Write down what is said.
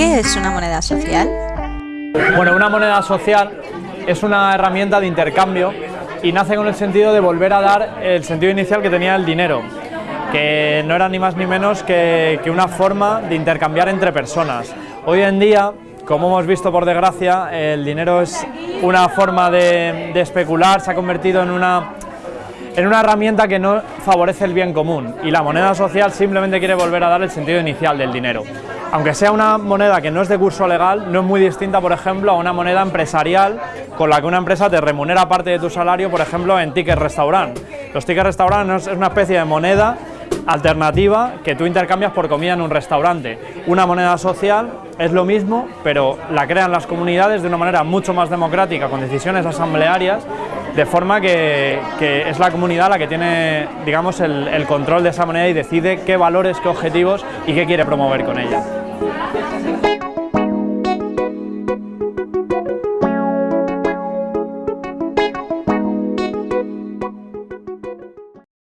es una moneda social? Bueno, una moneda social es una herramienta de intercambio y nace con el sentido de volver a dar el sentido inicial que tenía el dinero, que no era ni más ni menos que, una forma de intercambiar entre personas. Hoy en día, como hemos visto por desgracia, el dinero es una forma de, de especular, se ha convertido en una en una herramienta que no favorece el bien común y la moneda social simplemente quiere volver a dar el sentido inicial del dinero. Aunque sea una moneda que no es de curso legal, no es muy distinta, por ejemplo, a una moneda empresarial con la que una empresa te remunera parte de tu salario, por ejemplo, en tickets restaurant. Los tickets restaurant es una especie de moneda alternativa que tú intercambias por comida en un restaurante. Una moneda social es lo mismo, pero la crean las comunidades de una manera mucho más democrática, con decisiones asamblearias, de forma que, es la comunidad la que tiene digamos, el, el control de esa moneda y decide qué valores, qué objetivos y qué quiere promover con ella. Obrigada.